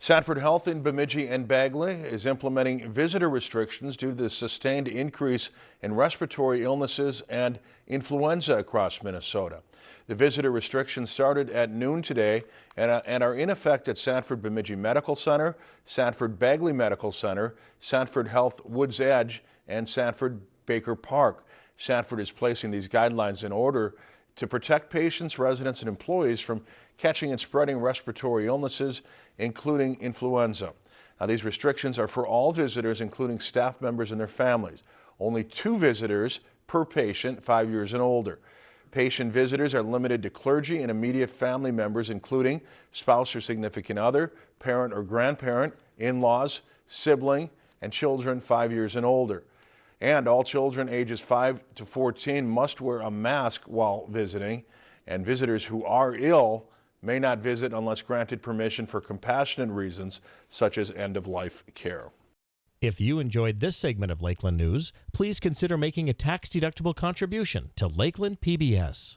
Sanford Health in Bemidji and Bagley is implementing visitor restrictions due to the sustained increase in respiratory illnesses and influenza across Minnesota. The visitor restrictions started at noon today and, are in effect at Sanford Bemidji Medical Center, Sanford Bagley Medical Center, Sanford Health Woods Edge, and Sanford Baker Park. Sanford is placing these guidelines in order to protect patients, residents, and employees from catching and spreading respiratory illnesses, including influenza. Now, these restrictions are for all visitors, including staff members and their families. Only two visitors per patient, five years and older. Patient visitors are limited to clergy and immediate family members, including spouse or significant other, parent or grandparent, in-laws, sibling, and children five years and older. And all children ages 5 to 14 must wear a mask while visiting, and visitors who are ill may not visit unless granted permission for compassionate reasons such as end-of-life care. If you enjoyed this segment of Lakeland News, please consider making a tax-deductible contribution to Lakeland PBS.